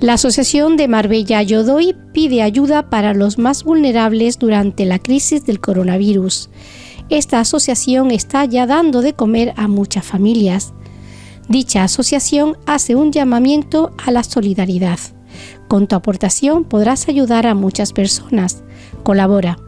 La Asociación de Marbella Yodoy pide ayuda para los más vulnerables durante la crisis del coronavirus. Esta asociación está ya dando de comer a muchas familias. Dicha asociación hace un llamamiento a la solidaridad. Con tu aportación podrás ayudar a muchas personas. Colabora